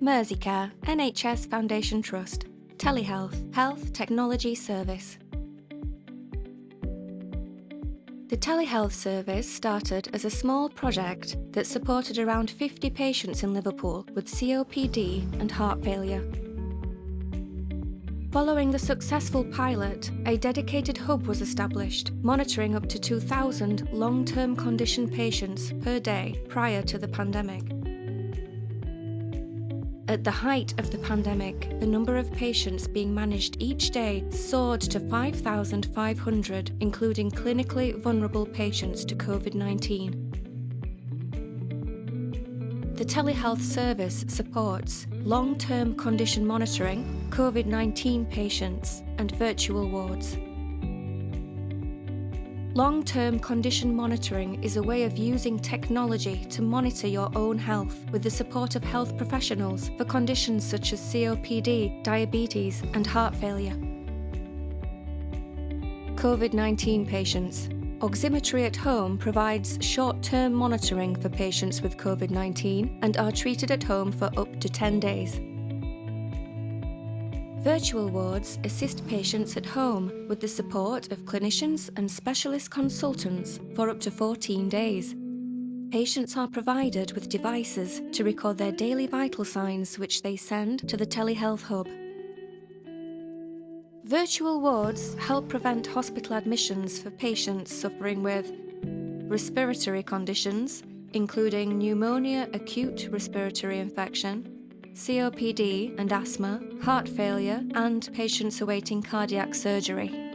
Merseycare, NHS Foundation Trust, Telehealth, Health Technology Service. The telehealth service started as a small project that supported around 50 patients in Liverpool with COPD and heart failure. Following the successful pilot, a dedicated hub was established, monitoring up to 2,000 long-term condition patients per day prior to the pandemic. At the height of the pandemic, the number of patients being managed each day soared to 5,500, including clinically vulnerable patients to COVID-19. The telehealth service supports long-term condition monitoring, COVID-19 patients and virtual wards. Long-term condition monitoring is a way of using technology to monitor your own health with the support of health professionals for conditions such as COPD, diabetes and heart failure. COVID-19 patients. Oximetry at Home provides short-term monitoring for patients with COVID-19 and are treated at home for up to 10 days. Virtual wards assist patients at home with the support of clinicians and specialist consultants for up to 14 days. Patients are provided with devices to record their daily vital signs which they send to the telehealth hub. Virtual wards help prevent hospital admissions for patients suffering with respiratory conditions, including pneumonia acute respiratory infection, COPD and asthma, heart failure, and patients awaiting cardiac surgery.